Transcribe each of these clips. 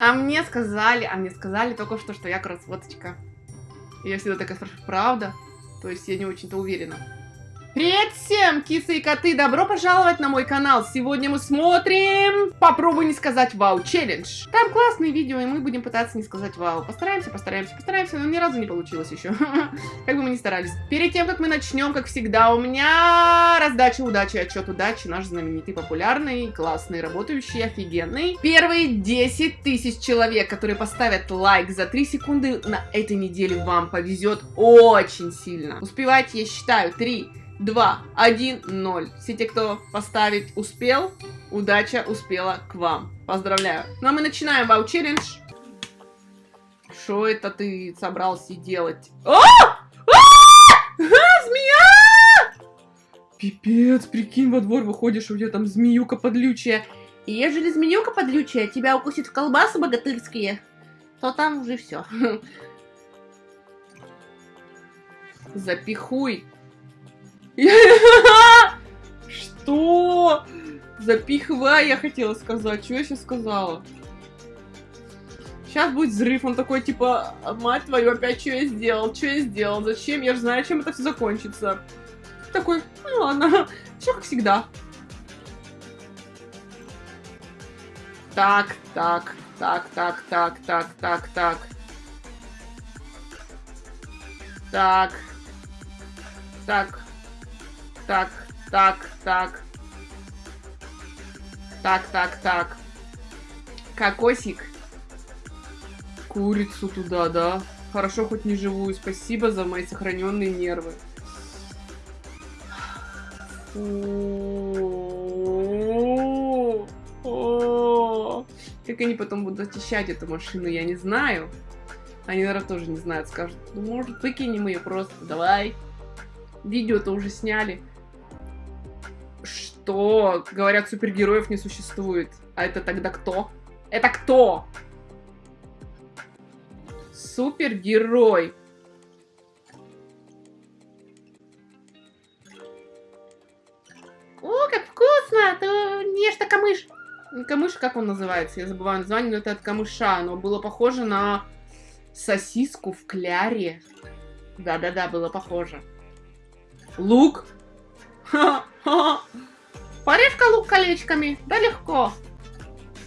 А мне сказали, а мне сказали только что, что я красоточка. Я всегда такая спрашиваю, правда? То есть я не очень-то уверена. Привет всем, кисы и коты! Добро пожаловать на мой канал! Сегодня мы смотрим... Попробуй не сказать вау челлендж. Там классные видео, и мы будем пытаться не сказать вау. Постараемся, постараемся, постараемся, но ни разу не получилось еще. Как бы мы ни старались. Перед тем, как мы начнем, как всегда, у меня раздача удачи, отчет удачи. Наш знаменитый, популярный, классный, работающий, офигенный. Первые 10 тысяч человек, которые поставят лайк за 3 секунды на этой неделе, вам повезет очень сильно. Успевайте, я считаю. 3, 2, 1, 0. Все те, кто поставить успел, удача успела к вам. Поздравляю. Ну а мы начинаем вау челлендж. Что это ты собрался делать? А! А! Змея! Пипец, прикинь, во двор выходишь, у тебя там змеюка подлючая. И ежели змеюка подлючая тебя укусит в колбасы богатырские, то там уже все. Запихуй Что? Запихивай, я хотела сказать. Что я сейчас сказала? Сейчас будет взрыв, он такой, типа, мать твою, опять что я сделал? Что я сделал? Зачем? Я же знаю, чем это все закончится. Такой, ну ладно, все как всегда. Так, так, так, так, так, так, так, так. Так. Так. Так, так, так. Так, так, так. Кокосик. Курицу туда, да? Хорошо, хоть не живую. Спасибо за мои сохраненные нервы. Как они потом будут очищать эту машину, я не знаю. Они, наверное, тоже не знают. Скажут, ну, может, выкинем ее просто. Давай. Видео-то уже сняли что, говорят, супергероев не существует. А это тогда кто? Это кто? Супергерой. О, как вкусно! Ты ешь-то камыш. камыш, как он называется? Я забываю название, но это от камыша. Но было похоже на сосиску в кляре. Да-да-да, было похоже. Лук. Порежь-ка лук колечками, да легко.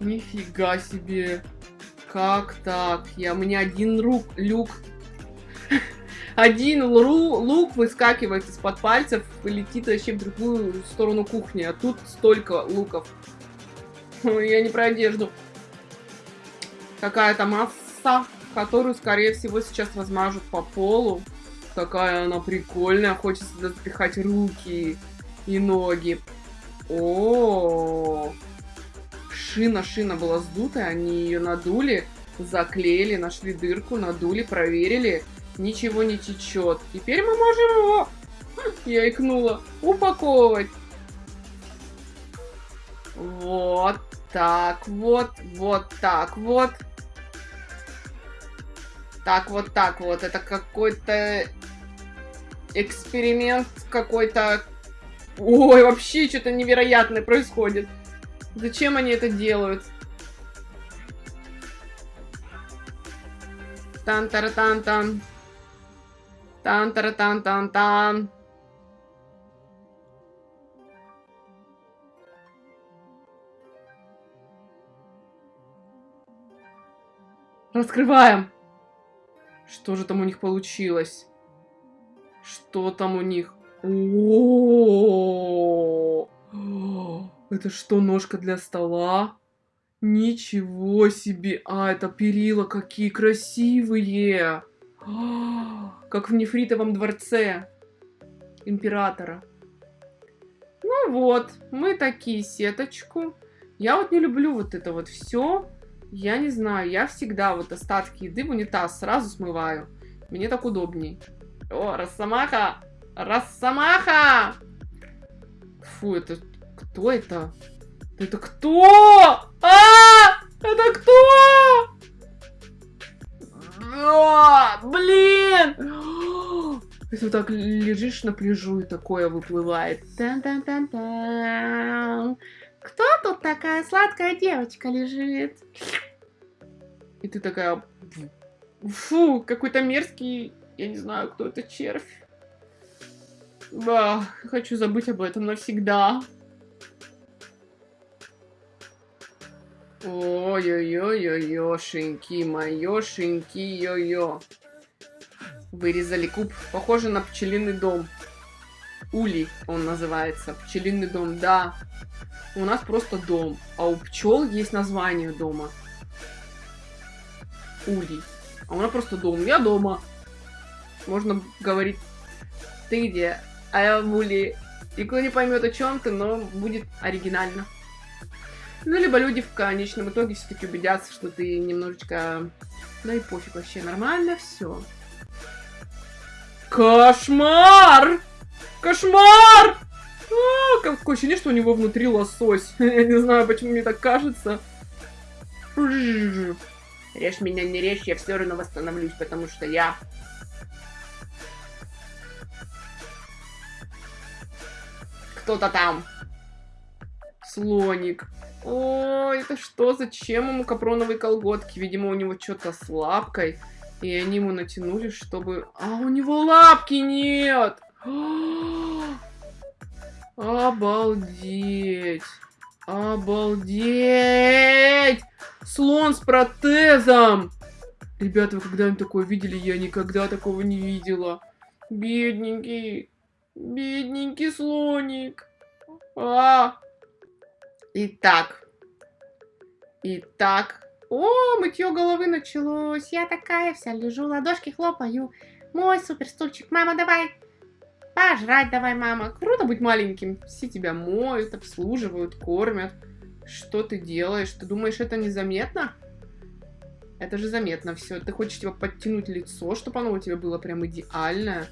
Нифига себе. Как так? Я, у меня один рук, люк. Один лру, лук выскакивает из-под пальцев и летит вообще в другую сторону кухни. А тут столько луков. Я не про одежду. Какая-то масса, которую, скорее всего, сейчас размажут по полу. Такая она прикольная. Хочется запихать руки и ноги. О, шина, шина была сдутая, они ее надули, заклеили, нашли дырку, надули, проверили, ничего не течет. Теперь мы можем его, я икнула, упаковывать. Вот так вот, вот так вот. Так вот так вот, это какой-то эксперимент какой-то Ой, вообще что-то невероятное происходит. Зачем они это делают? тан тара тан тан тан тара тан тан тан Раскрываем. Что же там у них получилось? Что там у них? О, это что, ножка для стола? Ничего себе! А, это перила какие красивые! Как в нефритовом дворце императора. Ну вот, мы такие сеточку. Я вот не люблю вот это вот все. Я не знаю, я всегда вот остатки еды в унитаз сразу смываю. Мне так удобней. О, Росомаха! Росомаха! Фу, это... Кто это? Это кто? А! Это кто? А, блин! Если так лежишь на пляжу и такое выплывает. Тан -тан -тан -тан. Кто тут такая сладкая девочка лежит? И ты такая... Фу, какой-то мерзкий... Я не знаю, кто это червь. Да, хочу забыть об этом навсегда. Ой-ой-ой-ой-ошеньки, моёшеньки, йо-йо. Вырезали куб. Похоже на пчелиный дом. Улей он называется. Пчелиный дом, да. У нас просто дом. А у пчел есть название дома. Улей. А у нас просто дом. Я дома. Можно говорить, ты где? А я в улей. Никто не поймет о чем ты, но будет оригинально. Ну, либо люди в конечном итоге все-таки убедятся, что ты немножечко... Да и пофиг вообще, нормально все. Кошмар! Кошмар! А, какое ощущение, что у него внутри лосось. Я не знаю, почему мне так кажется. Режь меня, не режь, я все равно восстановлюсь, потому что я... Кто-то там. Слоник. О, это что? Зачем ему капроновые колготки? Видимо, у него что-то с лапкой. И они ему натянули, чтобы... А у него лапки нет! Обалдеть! Обалдеть! Слон с протезом! Ребята, вы когда-нибудь такое видели? Я никогда такого не видела. Бедненький. Бедненький слоник. А! Итак. Итак. О, мытье головы началось. Я такая вся лежу, ладошки хлопаю. Мой супер стульчик. Мама, давай. Пожрать давай, мама. Круто быть маленьким. Все тебя моют, обслуживают, кормят. Что ты делаешь? Ты думаешь, это незаметно? Это же заметно все. Ты хочешь типа подтянуть лицо, чтобы оно у тебя было прям идеальное.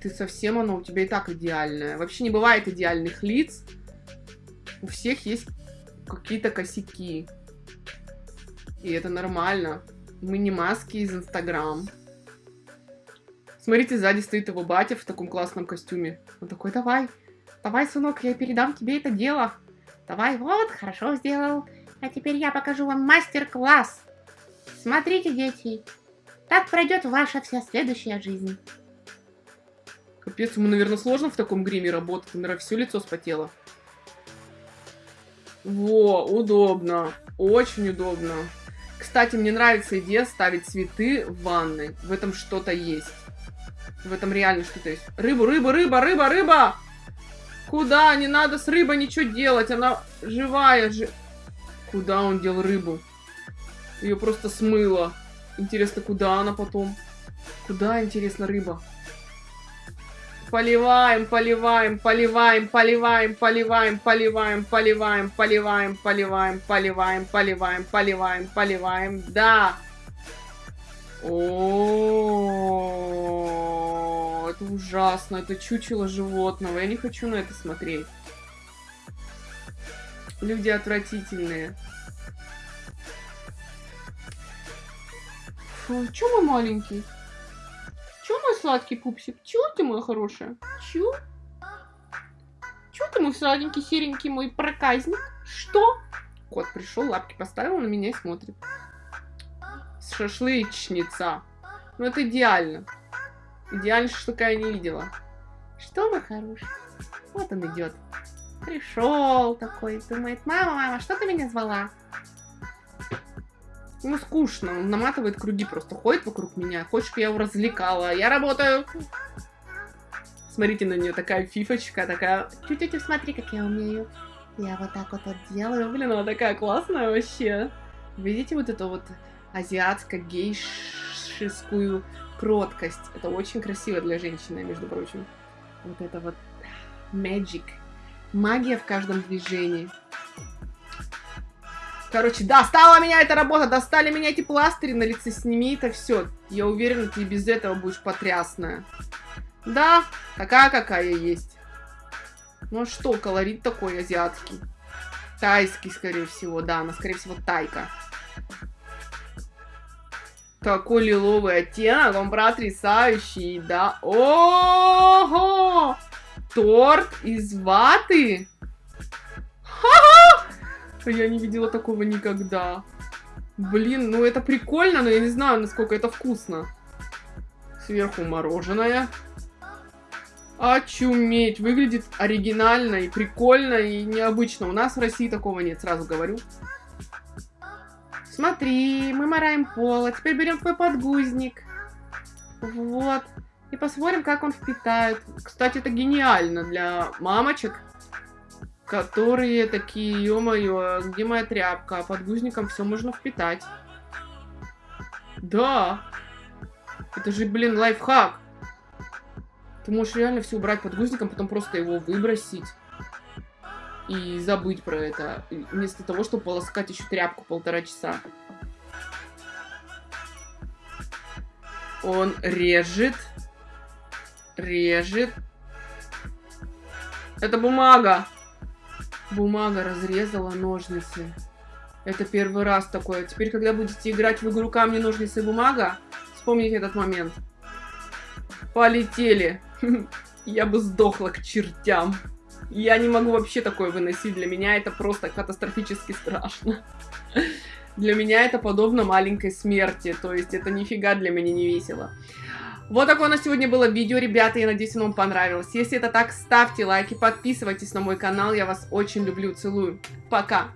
Ты совсем оно у тебя и так идеальное. Вообще не бывает идеальных лиц. У всех есть какие-то косяки. И это нормально. Мы не маски из Инстаграм. Смотрите, сзади стоит его батя в таком классном костюме. Он такой, давай, давай, сынок, я передам тебе это дело. Давай, вот, хорошо сделал. А теперь я покажу вам мастер-класс. Смотрите, дети, так пройдет ваша вся следующая жизнь. Капец, ему, наверное, сложно в таком гриме работать. Наверное, все лицо спотело. Во, удобно. Очень удобно. Кстати, мне нравится идея ставить цветы в ванной. В этом что-то есть. В этом реально что-то есть. Рыбу, рыба, рыба, рыба, рыба! Куда? Не надо с рыбой ничего делать. Она живая же. Куда он дел рыбу? Ее просто смыло. Интересно, куда она потом? Куда, интересно, рыба? Поливаем, поливаем, поливаем, поливаем, поливаем, поливаем, поливаем, поливаем, поливаем, поливаем, поливаем, поливаем, поливаем. Да. О, это ужасно, это чучело животного. Я не хочу на это смотреть. Люди отвратительные. Фу, чё мой маленький? Чё, мой сладкий пупсик? Чё ты, моя хорошая? Чё? Чё ты, мой сладенький, серенький мой проказник? Что? Кот пришел, лапки поставил на меня и смотрит. Шашлычница. Ну, это идеально. Идеально шашлыка я не видела. Что, мой хороший? Вот он идет. Пришел такой, думает, мама, мама, что ты меня звала? Ему скучно, он наматывает круги, просто ходит вокруг меня. Хочешь, я его развлекала? Я работаю. Смотрите на нее, такая фифочка, такая... Тетя, смотри, как я умею. Я вот так вот, вот делаю. Блин, она такая классная вообще. Видите вот эту вот азиатско-гейшескую кроткость? Это очень красиво для женщины, между прочим. Вот это вот magic. Магия в каждом движении. Короче, достала меня эта работа, достали меня эти пластыри на лице, сними это все. Я уверена, ты без этого будешь потрясная. Да, такая, какая есть. Ну что, колорит такой азиатский. Тайский, скорее всего, да, она, скорее всего, тайка. Такой лиловый оттенок, он потрясающий, да. Ого! Торт из ваты? Ха-ха! Я не видела такого никогда. Блин, ну это прикольно, но я не знаю, насколько это вкусно. Сверху мороженое. Очуметь. Выглядит оригинально и прикольно, и необычно. У нас в России такого нет, сразу говорю. Смотри, мы мораем пол, а теперь берем твой подгузник. Вот. И посмотрим, как он впитает. Кстати, это гениально для мамочек, которые такие, ё-моё, где моя тряпка? А подгузником все можно впитать. Да. Это же, блин, лайфхак. Ты можешь реально все убрать подгузником, потом просто его выбросить. И забыть про это. Вместо того, чтобы полоскать еще тряпку полтора часа. Он режет. Режет. Это бумага. Бумага разрезала ножницы. Это первый раз такое. Теперь, когда будете играть в игру камни, ножницы, бумага, вспомните этот момент. Полетели. Я бы сдохла к чертям. Я не могу вообще такое выносить. Для меня это просто катастрофически страшно. Для меня это подобно маленькой смерти. То есть это нифига для меня не весело. Вот такое у нас сегодня было видео, ребята. Я надеюсь, оно вам понравилось. Если это так, ставьте лайки, подписывайтесь на мой канал. Я вас очень люблю, целую. Пока!